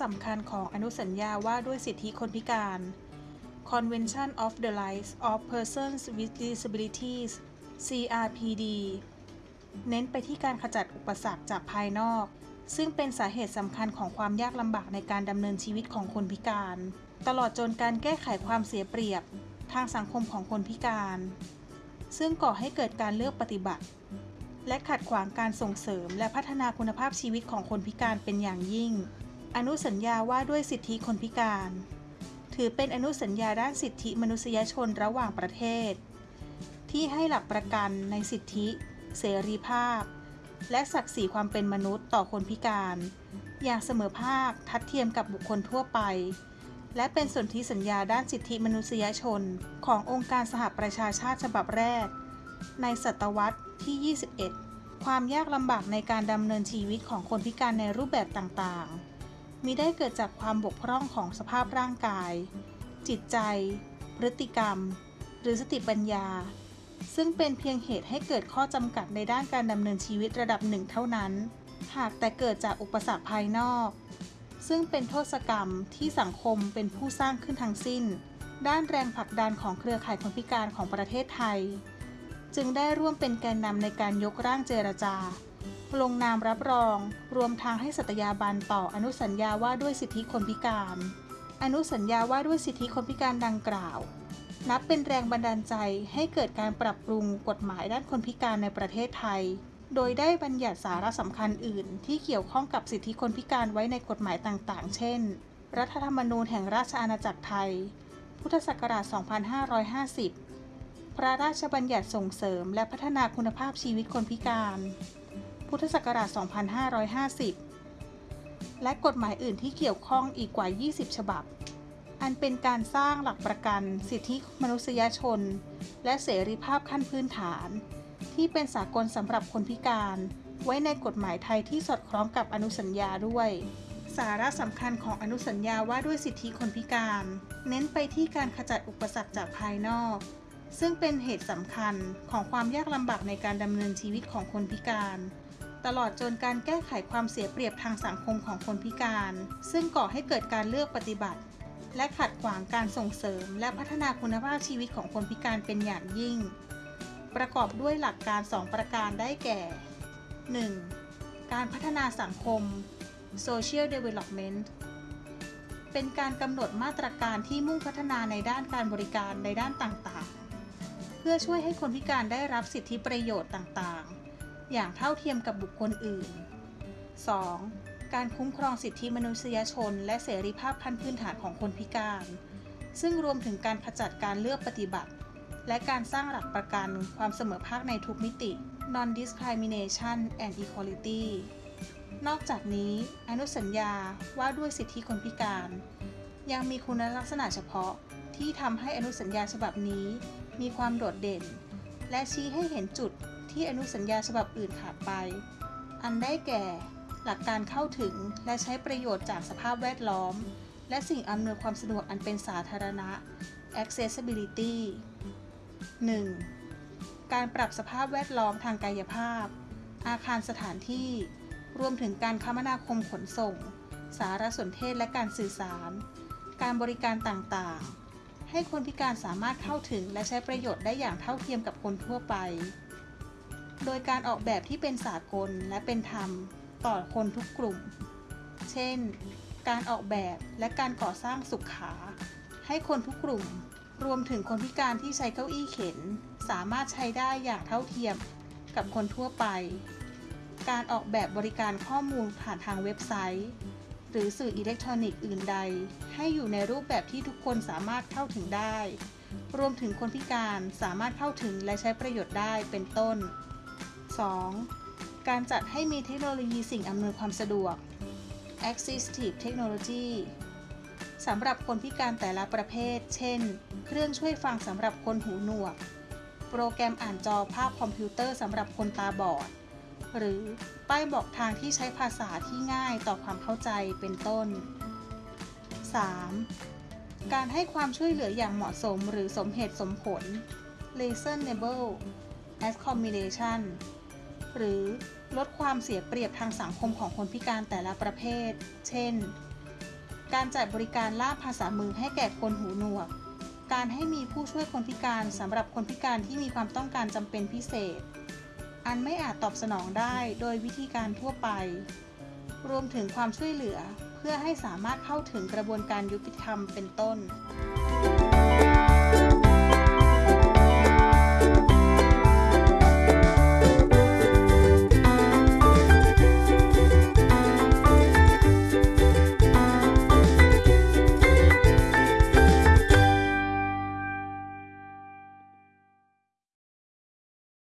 สำคัญของอนุสัญญาว่าด้วยสิทธิคนพิการ Convention of the Rights of Persons with Disabilities CRPD เน้นไปที่การขจัดอุปสรรคจากภายนอก ซึ่งเป็นสาเหตุสำคัญของความยากลำบากในการดำเนินชีวิตของคนพิการ ตลอดจนการแก้ไขความเสียเปรียบทางสังคมของคนพิการ ซึ่งก่อให้เกิดการเลือกปฏิบัติ และขัดขวางการส่งเสริมและพัฒนาคุณภาพชีวิตของคนพิการเป็นอย่างยิ่ง อนุสัญญาว่าด้วยสิทธิคนพิการ ถือเป็นอนุสัญญาด้านสิทธิมนุษยชนระหว่างประเทศ ที่ให้หลักประกันในสิทธิ เสรีภาพ และศักดิ์ศรีความเป็นมนุษย์ต่อคนพิการ อย่างเสมอภาคทัดเทียมกับบุคคลทั่วไป และเป็นสนธิสัญญาด้านสิทธิมนุษยชนขององค์การสหประชาชาติฉบับแรก ในศตวรรษที่ 21 ความยากลำบากในการดำเนินชีวิตของคนพิการในรูปแบบต่างๆ มีได้เกิดจากความบกพร่องของสภาพร่างกาย จิตใจ พฤติกรรม หรือสติปัญญา ซึ่งเป็นเพียงเหตุให้เกิดข้อจำกัดในด้านการดำเนินชีวิตระดับหนึ่งเท่านั้น หากแต่เกิดจากอุปสรรคภายนอก ซึ่งเป็นโทษกรรมที่สังคมเป็นผู้สร้างขึ้นทั้งสิ้น ด้านแรงผลักดันของเครือข่ายคนพิการของประเทศไทย จึงได้ร่วมเป็นแกนนำในการยกร่างเจรจา ลงนามรับรอง รวมทางให้สัตยาบันต่ออนุสัญญาว่าด้วยสิทธิคนพิการ อนุสัญญาว่าด้วยสิทธิคนพิการดังกล่าว นับเป็นแรงบันดาลใจให้เกิดการปรับปรุงกฎหมายด้านคนพิการในประเทศไทย โดยได้บัญญัติสาระสำคัญอื่น ที่เกี่ยวข้องกับสิทธิคนพิการไว้ในกฎหมายต่างๆ เช่น รัฐธรรมนูญแห่งราชอาณาจักรไทย พุทธศักราช 2550 พระราชบัญญัติส่งเสริมและพัฒนาคุณภาพชีวิตคนพิการ พุทธศักราช 2550 และกฎหมายอื่นที่เกี่ยวข้องอีกกว่า 20 ฉบับ อันเป็นการสร้างหลักประกันสิทธิมนุษยชน และเสรีภาพขั้นพื้นฐาน ที่เป็นสากลสำหรับคนพิการ ไว้ในกฎหมายไทยที่สอดคล้องกับอนุสัญญาด้วยสาระสำคัญของอนุสัญญาว่าด้วยสิทธิคนพิการ เน้นไปที่การขจัดอุปสรรคจากภายนอก ซึ่งเป็นเหตุสำคัญของความยากลำบากในการดำเนินชีวิตของคนพิการ ตลอดจนการแก้ไขความเสียเปรียบทางสังคมของคนพิการ ซึ่งก่อให้เกิดการเลือกปฏิบัติ และขัดขวางการส่งเสริม และพัฒนาคุณภาพชีวิตของคนพิการเป็นอย่างยิ่ง ประกอบด้วยหลักการ 2 ประการได้แก่ 1. การพัฒนาสังคม Social Development เป็นการกำหนดมาตรการที่มุ่งพัฒนาในด้านการบริการในด้านต่างๆ เพื่อช่วยให้คนพิการได้รับสิทธิประโยชน์ต่างๆ อย่างเท่าเทียมกับบุคคลอื่น 2. การคุ้มครองสิทธิมนุษยชน และเสรีภาพขั้นพื้นฐานของคนพิการ ซึ่งรวมถึงการขจัดการเลือกปฏิบัติ และการสร้างหลักประกันความเสมอภาคในทุกมิติ non-discrimination and equality นอกจากนี้อนุสัญญาว่าด้วยสิทธิคนพิการ ยังมีคุณลักษณะเฉพาะที่ทำให้อนุสัญญาฉบับนี้มีความโดดเด่น และชี้ให้เห็นจุด ที่อนุสัญญาฉบับอื่นขาดไป อันได้แก่ หลักการเข้าถึงและใช้ประโยชน์จากสภาพแวดล้อม และสิ่งอำนวยความสะดวกอันเป็นสาธารณะ accessibility 1. การปรับสภาพแวดล้อมทางกายภาพ อาคารสถานที่ รวมถึงการคมนาคมขนส่ง สารสนเทศและการสื่อสาร การบริการต่างๆ ให้คนพิการสามารถเข้าถึงและใช้ประโยชน์ได้อย่างเท่าเทียมกับคนทั่วไป โดยการออกแบบที่เป็นสากลและเป็นธรรมต่อคนทุกกลุ่ม เช่น การออกแบบและการก่อสร้างสุขขา ให้คนทุกกลุ่ม รวมถึงคนพิการที่ใช้เก้าอี้เข็น สามารถใช้ได้อย่างเท่าเทียมกับคนทั่วไป การออกแบบบริการข้อมูลผ่านทางเว็บไซต์ หรือสื่ออิเล็กทรอนิกส์อื่นใด ให้อยู่ในรูปแบบที่ทุกคนสามารถเข้าถึงได้ รวมถึงคนพิการสามารถเข้าถึงและใช้ประโยชน์ได้เป็นต้น 2. การจัดให้มีเทคโนโลยีสิ่งอำนวยความสะดวก Assistive Technology สำหรับคนพิการแต่ละประเภท เช่น เครื่องช่วยฟังสำหรับคนหูหนวก โปรแกรมอ่านจอภาพคอมพิวเตอร์สำหรับคนตาบอด หรือป้ายบอกทางที่ใช้ภาษาที่ง่ายต่อความเข้าใจเป็นต้น 3. การให้ความช่วยเหลืออย่างเหมาะสมหรือสมเหตุสมผล reasonable accommodation หรือลดความเสียเปรียบทางสังคมของคนพิการแต่ละประเภท เช่น การจัดบริการล่ามภาษามือให้แก่คนหูหนวก การให้มีผู้ช่วยคนพิการสำหรับคนพิการที่มีความต้องการจำเป็นพิเศษ อันไม่อาจตอบสนองได้โดยวิธีการทั่วไป รวมถึงความช่วยเหลือเพื่อให้สามารถเข้าถึงกระบวนการยุติธรรมเป็นต้น